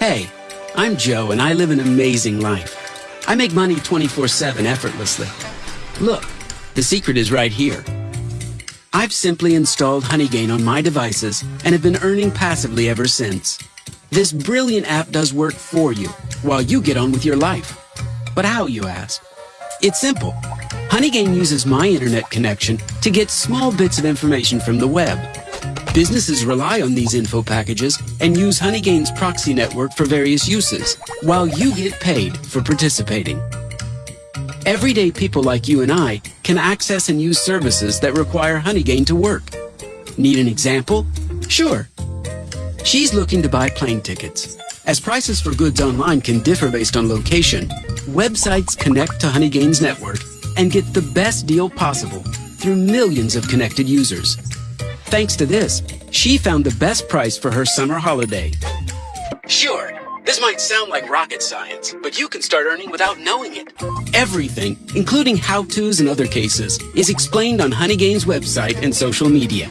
Hey, I'm Joe and I live an amazing life. I make money 24-7 effortlessly. Look, the secret is right here. I've simply installed Honeygain on my devices and have been earning passively ever since. This brilliant app does work for you while you get on with your life. But how, you ask? It's simple. Honeygain uses my internet connection to get small bits of information from the web. Businesses rely on these info packages and use Honeygain's proxy network for various uses, while you get paid for participating. Everyday people like you and I can access and use services that require Honeygain to work. Need an example? Sure. She's looking to buy plane tickets. As prices for goods online can differ based on location, websites connect to Honeygain's network and get the best deal possible through millions of connected users. Thanks to this, she found the best price for her summer holiday. Sure, this might sound like rocket science, but you can start earning without knowing it. Everything, including how-tos and other cases, is explained on Honeygain's website and social media.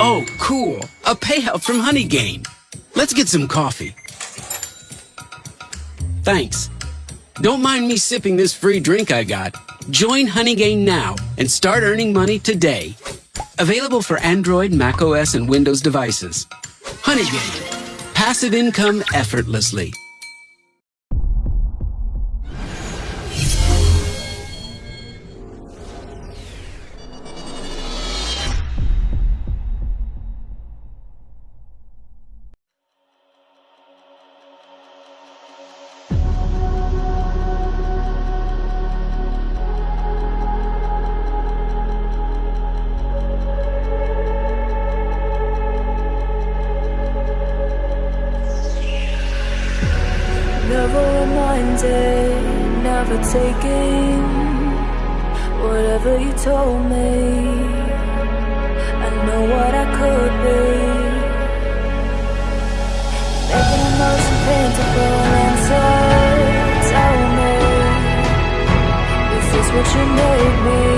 Oh, cool. A payout from Honeygain. Let's get some coffee. Thanks. Don't mind me sipping this free drink I got. Join Honeygain now and start earning money today. Available for Android, macOS, and Windows devices. Honeygain. Passive income effortlessly. Never reminded, never taking whatever you told me. I know what I could be. Making the most paintable answer. Tell me, is this what you made me?